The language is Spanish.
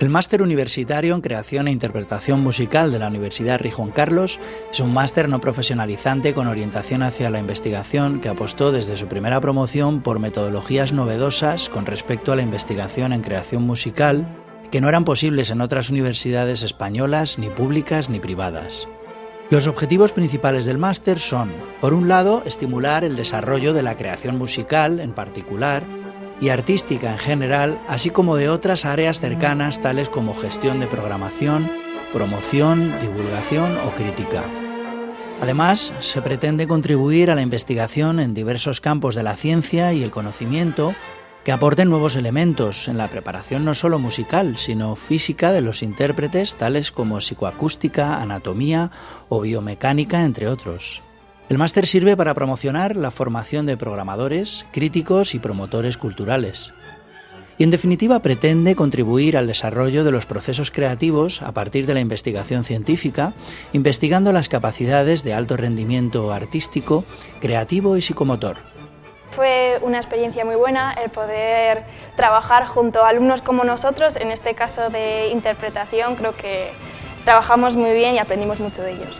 El máster universitario en creación e interpretación musical de la Universidad Rey Juan Carlos es un máster no profesionalizante con orientación hacia la investigación que apostó desde su primera promoción por metodologías novedosas con respecto a la investigación en creación musical que no eran posibles en otras universidades españolas, ni públicas ni privadas. Los objetivos principales del máster son, por un lado, estimular el desarrollo de la creación musical en particular, y artística en general, así como de otras áreas cercanas tales como gestión de programación, promoción, divulgación o crítica. Además, se pretende contribuir a la investigación en diversos campos de la ciencia y el conocimiento que aporten nuevos elementos en la preparación no solo musical, sino física de los intérpretes, tales como psicoacústica, anatomía o biomecánica, entre otros. El máster sirve para promocionar la formación de programadores, críticos y promotores culturales. Y en definitiva pretende contribuir al desarrollo de los procesos creativos a partir de la investigación científica, investigando las capacidades de alto rendimiento artístico, creativo y psicomotor. Fue una experiencia muy buena el poder trabajar junto a alumnos como nosotros, en este caso de interpretación creo que trabajamos muy bien y aprendimos mucho de ellos.